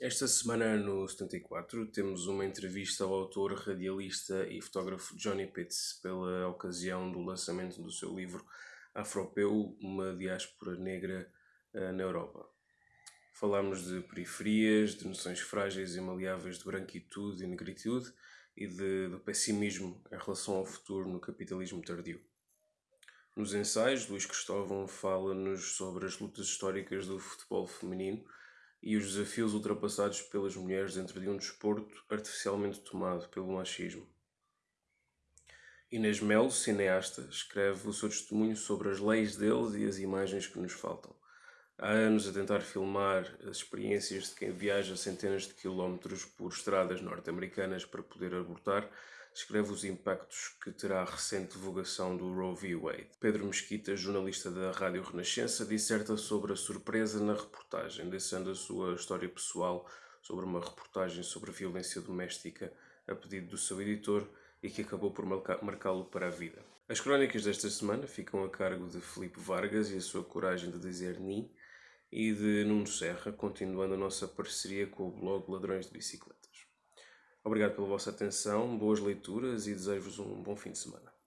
Esta semana no 74 temos uma entrevista ao autor, radialista e fotógrafo Johnny Pitts pela ocasião do lançamento do seu livro Afropeu, uma diáspora negra uh, na Europa. Falamos de periferias, de noções frágeis e maleáveis de branquitude e negritude e de, de pessimismo em relação ao futuro no capitalismo tardio. Nos ensaios, Luís Cristóvão fala-nos sobre as lutas históricas do futebol feminino e os desafios ultrapassados pelas mulheres dentro de um desporto artificialmente tomado pelo machismo. Inês Melo, cineasta, escreve o seu testemunho sobre as leis deles e as imagens que nos faltam. Há anos a tentar filmar as experiências de quem viaja centenas de quilómetros por estradas norte-americanas para poder abortar, escreve os impactos que terá a recente divulgação do Roe v. Wade. Pedro Mesquita, jornalista da Rádio Renascença, disserta sobre a surpresa na reportagem, deixando a sua história pessoal sobre uma reportagem sobre violência doméstica a pedido do seu editor e que acabou por marcá-lo para a vida. As crónicas desta semana ficam a cargo de Felipe Vargas e a sua coragem de dizer ni e de Nuno Serra, continuando a nossa parceria com o blog Ladrões de Bicicletas. Obrigado pela vossa atenção, boas leituras e desejo-vos um bom fim de semana.